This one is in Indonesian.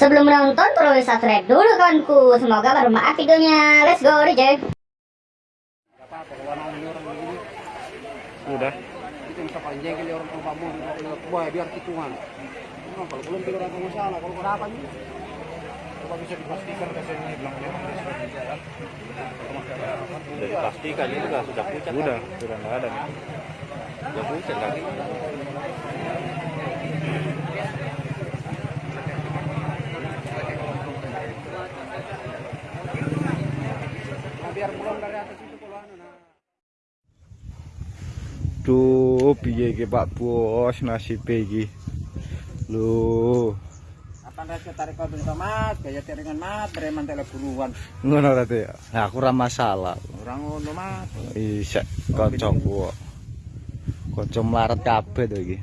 Sebelum menonton perlu subscribe dulu kawanku. Semoga bermanfaat videonya. Let's go DJ. Udah. kita bisa panjang kali orang tua kamu biar hitungan Nah, kalau belum tidak ada masalah kalau Coba bisa dipastikan kesannya bilangnya Sudah dipastikan ini juga sudah pucat. Sudah, sudah nggak ada nih. Sudah pucat lagi. Biar pulang dari atas itu kalau anu Duh, piye iki Pak Bos nasib iki. Lho, apa rasa tarik kau bisa mat gaya tiringan mat preman tele buruan ngono ta Teh? Nah, aku ora masalah. orang ngono mat Isek kancaku. kok. Kanca mlarat kabeh to iki.